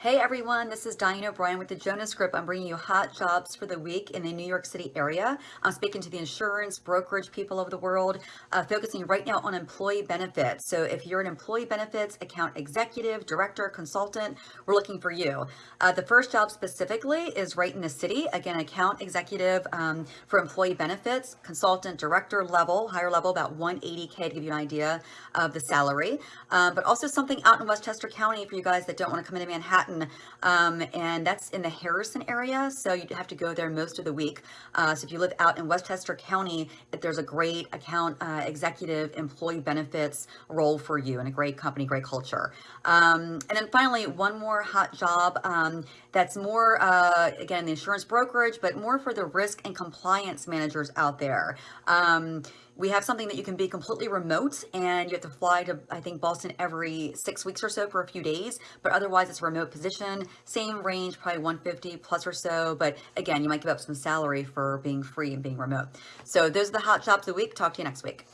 Hey everyone, this is Diane O'Brien with the Jonas Group. I'm bringing you hot jobs for the week in the New York City area. I'm speaking to the insurance brokerage people of the world, uh, focusing right now on employee benefits. So if you're an employee benefits account executive, director, consultant, we're looking for you. Uh, the first job specifically is right in the city. Again, account executive um, for employee benefits, consultant, director level, higher level, about 180K to give you an idea of the salary. Uh, but also something out in Westchester County for you guys that don't want to come into Manhattan Manhattan, um, and that's in the Harrison area, so you'd have to go there most of the week. Uh, so if you live out in Westchester County, there's a great account uh, executive employee benefits role for you and a great company, great culture. Um, and then finally, one more hot job um, that's more, uh, again, the insurance brokerage, but more for the risk and compliance managers out there. Um, we have something that you can be completely remote and you have to fly to, I think, Boston every six weeks or so for a few days, but otherwise it's a remote position, same range, probably 150 plus or so, but again, you might give up some salary for being free and being remote. So those are the hot jobs of the week. Talk to you next week.